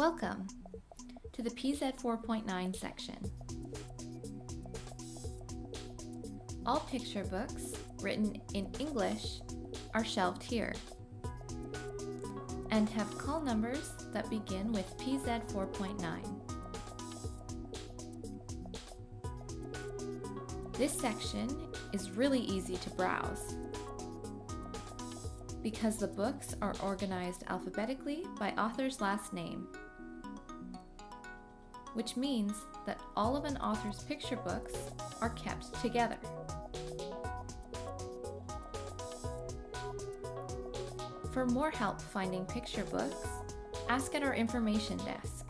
Welcome to the PZ 4.9 section. All picture books written in English are shelved here and have call numbers that begin with PZ 4.9. This section is really easy to browse because the books are organized alphabetically by author's last name, which means that all of an author's picture books are kept together. For more help finding picture books, ask at our information desk.